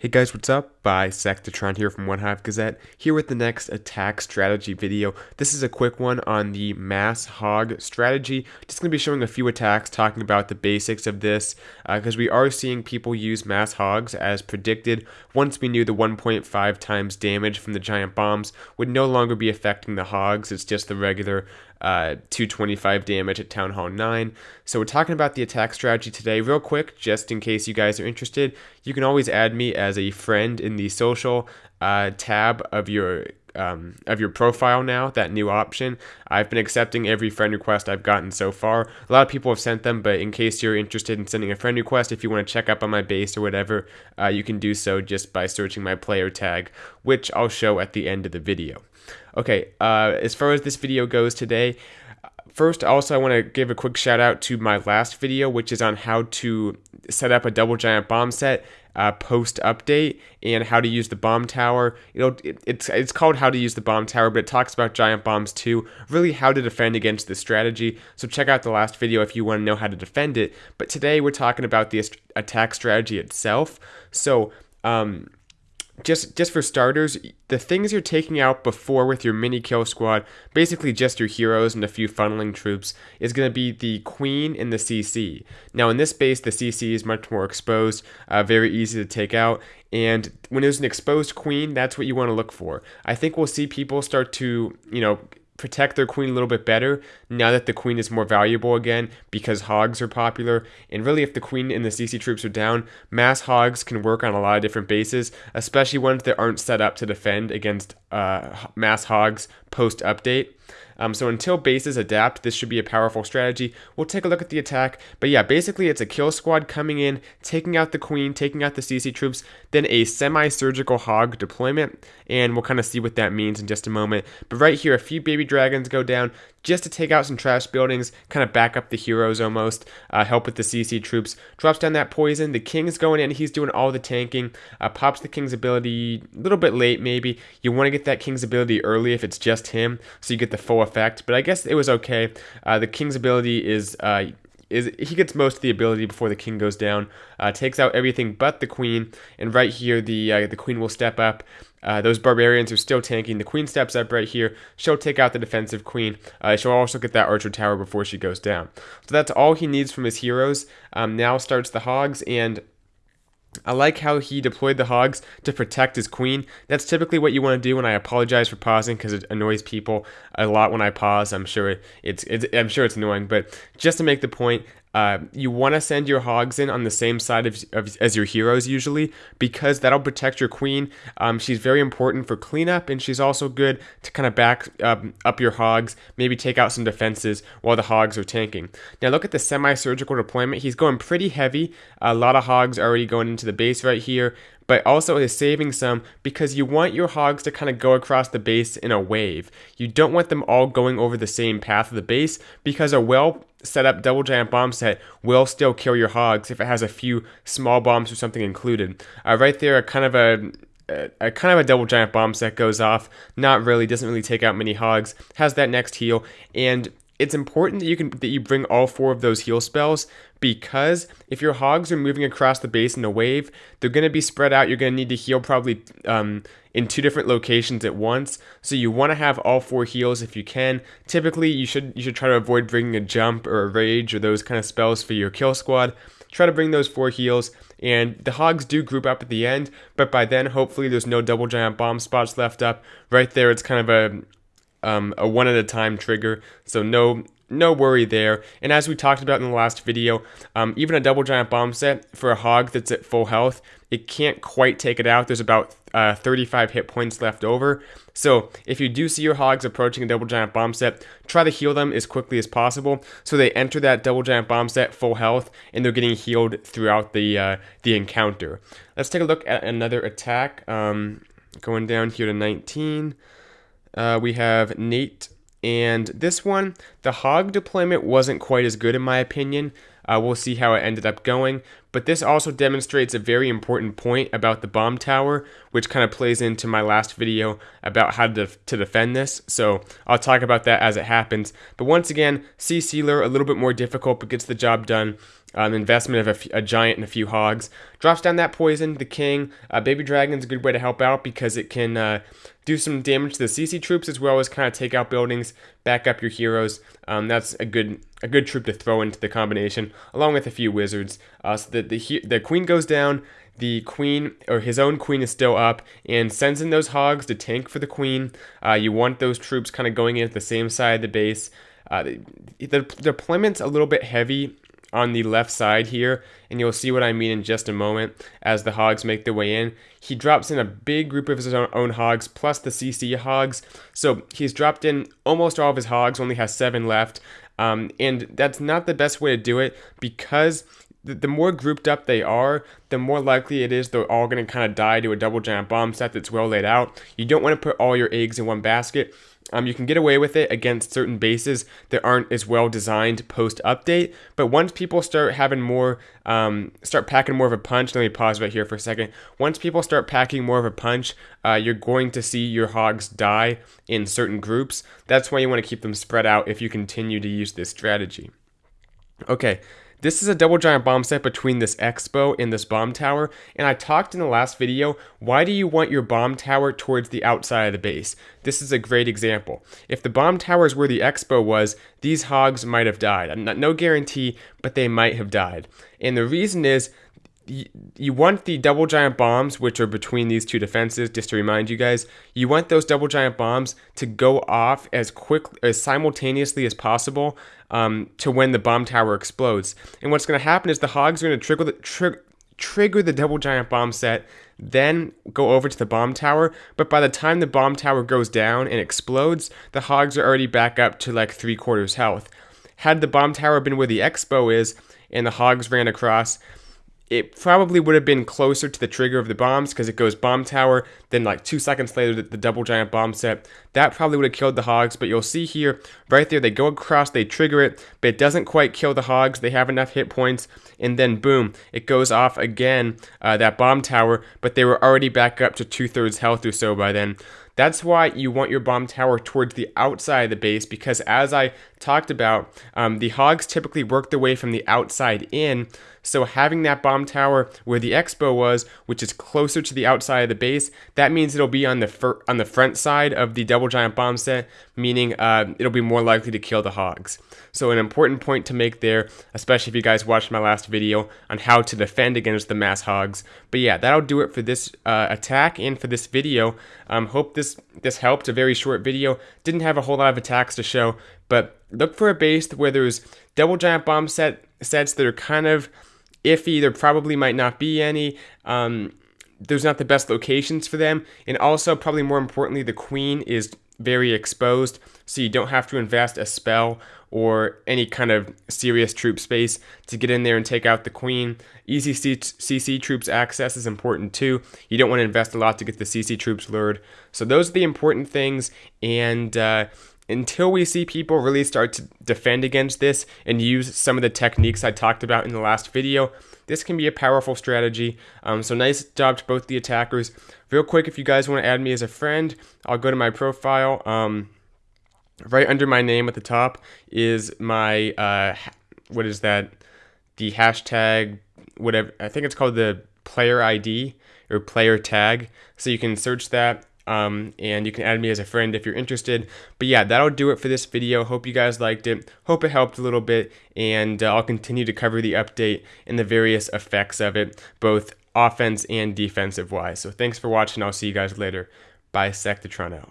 Hey guys, what's up? Bisectatron here from One Hive Gazette, here with the next attack strategy video. This is a quick one on the mass hog strategy. Just going to be showing a few attacks, talking about the basics of this, because uh, we are seeing people use mass hogs as predicted. Once we knew the 1.5 times damage from the giant bombs would no longer be affecting the hogs, it's just the regular uh, 225 damage at Town Hall 9. So we're talking about the attack strategy today real quick, just in case you guys are interested. You can always add me as a friend in the social uh, tab of your um, of your profile now, that new option. I've been accepting every friend request I've gotten so far. A lot of people have sent them, but in case you're interested in sending a friend request, if you want to check up on my base or whatever, uh, you can do so just by searching my player tag, which I'll show at the end of the video. Okay, uh, as far as this video goes today, First, also, I want to give a quick shout out to my last video, which is on how to set up a double giant bomb set uh, post update and how to use the bomb tower. You know, it, it's it's called how to use the bomb tower, but it talks about giant bombs too. Really, how to defend against this strategy. So check out the last video if you want to know how to defend it. But today we're talking about the attack strategy itself. So um, just just for starters, the things you're taking out before with your mini kill squad, basically just your heroes and a few funneling troops, is going to be the queen and the CC. Now in this base, the CC is much more exposed, uh, very easy to take out, and when there's an exposed queen, that's what you want to look for. I think we'll see people start to, you know, protect their queen a little bit better now that the queen is more valuable again because hogs are popular. And really, if the queen and the CC troops are down, mass hogs can work on a lot of different bases, especially ones that aren't set up to defend against uh, mass hogs post update. Um, so until bases adapt, this should be a powerful strategy. We'll take a look at the attack. But yeah, basically it's a kill squad coming in, taking out the queen, taking out the CC troops, then a semi-surgical hog deployment. And we'll kind of see what that means in just a moment. But right here, a few baby dragons go down just to take out some trash buildings, kind of back up the heroes almost, uh, help with the CC troops. Drops down that poison. The king's going in. He's doing all the tanking. Uh, pops the king's ability a little bit late, maybe. You want to get that king's ability early if it's just him, so you get the full effect. But I guess it was okay. Uh, the king's ability is uh, is he gets most of the ability before the king goes down. Uh, takes out everything but the queen, and right here the uh, the queen will step up. Uh, those barbarians are still tanking. The queen steps up right here. She'll take out the defensive queen. Uh, she'll also get that archer tower before she goes down. So that's all he needs from his heroes. Um, now starts the hogs, and I like how he deployed the hogs to protect his queen. That's typically what you want to do. And I apologize for pausing because it annoys people a lot when I pause. I'm sure it's, it's I'm sure it's annoying, but just to make the point, uh, you want to send your hogs in on the same side of, of, as your heroes usually because that'll protect your queen. Um, she's very important for cleanup and she's also good to kind of back um, up your hogs, maybe take out some defenses while the hogs are tanking. Now look at the semi-surgical deployment. He's going pretty heavy. A lot of hogs already going into the base right here but also is saving some because you want your hogs to kind of go across the base in a wave. You don't want them all going over the same path of the base because a well set up double giant bomb set will still kill your hogs if it has a few small bombs or something included. Uh, right there, a kind of a a, kind of a double giant bomb set goes off. Not really, doesn't really take out many hogs. Has that next heal, and it's important that you can that you bring all four of those heal spells because if your hogs are moving across the base in a wave, they're going to be spread out. You're going to need to heal probably um, in two different locations at once. So you want to have all four heals if you can. Typically, you should you should try to avoid bringing a jump or a rage or those kind of spells for your kill squad. Try to bring those four heals, and the hogs do group up at the end. But by then, hopefully, there's no double giant bomb spots left up. Right there, it's kind of a um, a one at a time trigger, so no no worry there. And as we talked about in the last video, um, even a double giant bomb set for a hog that's at full health, it can't quite take it out. There's about uh, 35 hit points left over. So if you do see your hogs approaching a double giant bomb set, try to heal them as quickly as possible so they enter that double giant bomb set full health and they're getting healed throughout the uh, the encounter. Let's take a look at another attack. Um, going down here to 19 uh, we have Nate. And this one, the hog deployment wasn't quite as good in my opinion. Uh, we'll see how it ended up going. But this also demonstrates a very important point about the bomb tower, which kind of plays into my last video about how to, to defend this. So I'll talk about that as it happens. But once again, CC lure, a little bit more difficult, but gets the job done. Um, investment of a, giant and a few hogs. Drops down that poison. The king, uh, baby dragon's a good way to help out because it can uh, do some damage to the CC troops as well as kind of take out buildings, back up your heroes. Um, that's a good a good troop to throw into the combination along with a few wizards. Uh, so that the the queen goes down. The queen or his own queen is still up and sends in those hogs to tank for the queen. Uh, you want those troops kind of going in at the same side of the base. Uh, the, the deployment's a little bit heavy on the left side here, and you'll see what I mean in just a moment as the hogs make their way in. He drops in a big group of his own hogs plus the CC hogs, so he's dropped in almost all of his hogs, only has seven left, um, and that's not the best way to do it because the more grouped up they are, the more likely it is they're all going to kind of die to a double giant bomb set that's well laid out. You don't want to put all your eggs in one basket um, you can get away with it against certain bases that aren't as well designed post update. But once people start having more, um, start packing more of a punch, let me pause right here for a second. Once people start packing more of a punch, uh, you're going to see your hogs die in certain groups. That's why you want to keep them spread out if you continue to use this strategy. Okay, this is a double giant bomb set between this expo and this bomb tower, and I talked in the last video, why do you want your bomb tower towards the outside of the base? This is a great example. If the bomb tower is where the expo was, these hogs might have died. No guarantee, but they might have died. And the reason is you want the double giant bombs, which are between these two defenses, just to remind you guys, you want those double giant bombs to go off as quick, as simultaneously as possible um, to when the bomb tower explodes. And what's going to happen is the hogs are going to trigger the, tri- trigger the double giant bomb set, then go over to the bomb tower. But by the time the bomb tower goes down and explodes, the hogs are already back up to like three quarters health. Had the bomb tower been where the expo is and the hogs ran across, it probably would have been closer to the trigger of the bombs because it goes bomb tower, then like two seconds later the, the, double giant bomb set. That probably would have killed the hogs, but you'll see here, right there, they go across, they trigger it, but it doesn't quite kill the hogs. They have enough hit points, and then boom, it goes off again, uh, that bomb tower, but they were already back up to two thirds health or so by then. That's why you want your bomb tower towards the outside of the base because as I talked about, um, the hogs typically work their way from the outside in. So having that bomb tower where the expo was, which is closer to the outside of the base, that means it'll be on the fir- on the front side of the double giant bomb set, meaning uh, it'll be more likely to kill the hogs. So an important point to make there, especially if you guys watched my last video on how to defend against the mass hogs. But yeah, that'll do it for this uh, attack and for this video. Um, hope this this helped. A very short video. Didn't have a whole lot of attacks to show, but look for a base where there's double giant bomb set sets that are kind of iffy. There probably might not be any. Um, there's not the best locations for them, and also probably more importantly, the queen is very exposed, so you don't have to invest a spell or any kind of serious troop space to get in there and take out the queen. Easy CC troops access is important too. You don't want to invest a lot to get the CC troops lured. So those are the important things, and uh, until we see people really start to defend against this and use some of the techniques I talked about in the last video, this can be a powerful strategy. Um, so nice job to both the attackers. Real quick, if you guys want to add me as a friend, I'll go to my profile. Um, right under my name at the top is my, uh, what is that? The hashtag, whatever, I think it's called the player ID or player tag. So you can search that um, and you can add me as a friend if you're interested. But yeah, that'll do it for this video. Hope you guys liked it. Hope it helped a little bit, and uh, I'll continue to cover the update and the various effects of it, both offense and defensive wise. So thanks for watching. I'll see you guys later. Bisectatron out.